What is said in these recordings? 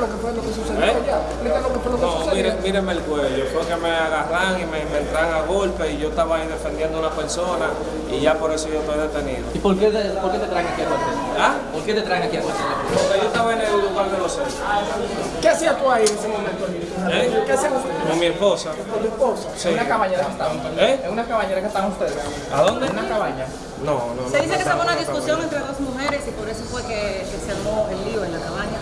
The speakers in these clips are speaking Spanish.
lo que fue lo que sucedió ¿Eh? míreme el cuello. Fue que me agarran y me, me a golpe y yo estaba ahí defendiendo a una persona y ya por eso yo estoy detenido. ¿Y por qué, te, por qué te traen aquí a cuartel? ¿Ah? ¿Por qué te traen aquí a cuartel? Porque yo estaba en el lugar de los hechos. ¿Qué hacías tú ahí en ese momento? ¿Eh? ¿Qué hacías? Con mi esposa. ¿Con tu esposa? Sí. En una caballera que estaban. ¿Eh? En una caballera que estaban ustedes. ¿A dónde? En una cabaña. No, no. Se dice no, que esa fue una discusión entre dos mujeres y por eso fue que, que se armó el lío en la cabaña.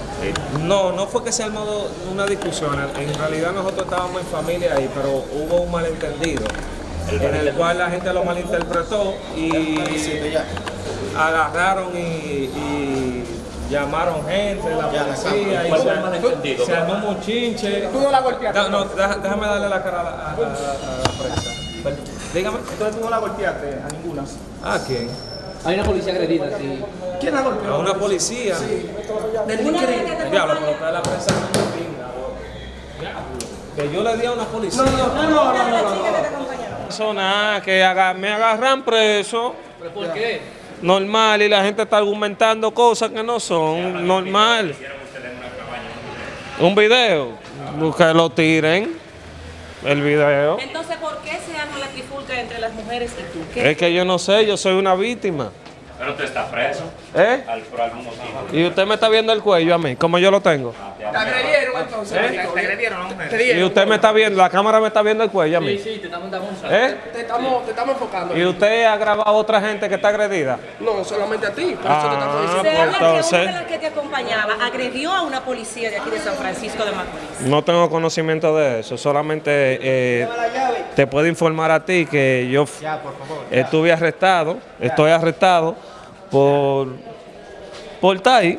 No, no fue que se armó una discusión. En realidad nosotros estábamos en familia ahí, pero hubo un malentendido. En el cual la gente lo malinterpretó y agarraron y, y llamaron gente, la policía y ¿Cuál fue el se- se armó un mochinche. ¿Tú no la golpeaste? No, déjame darle la cara a la, a- a- a la prensa. Dígame. Entonces tú no la golpeaste a ninguna. ¿A quién? Hay una policía agredida, sí. ¿Quién la golpeó? A una policía. Del que te Diablo, pero está la prensa. Que yo le di a una policía. No, no, no, no, no, chica que te acompañaba. Persona que haga- me agarran preso, ¿Pero por qué? normal, y la gente está argumentando cosas que no son normal. Un video, que lo tiren, el video. Entonces, ¿por qué se arma la trifulca entre las mujeres y tú? ¿Qué? Es que yo no sé, yo soy una víctima. Pero usted está preso ¿Eh? al, por algún motivo. Y usted me está viendo el cuello a mí, como yo lo tengo. Te agredieron entonces. ¿Eh? Te agredieron a mujer. Y usted me está viendo, la cámara me está viendo el cuello a Sí, mí. sí, te estamos dando ¿Eh? Te estamos, te estamos enfocando. Y usted ha grabado a otra gente que está agredida. No, solamente a ti. Por eso te estamos Ah, diciendo. Se habla que una de las que te acompañaba agredió a una policía de aquí de San Francisco de Macorís. No tengo conocimiento de eso, solamente eh, te puedo informar a ti que yo f- estuve arrestado, estoy arrestado por, por ahí,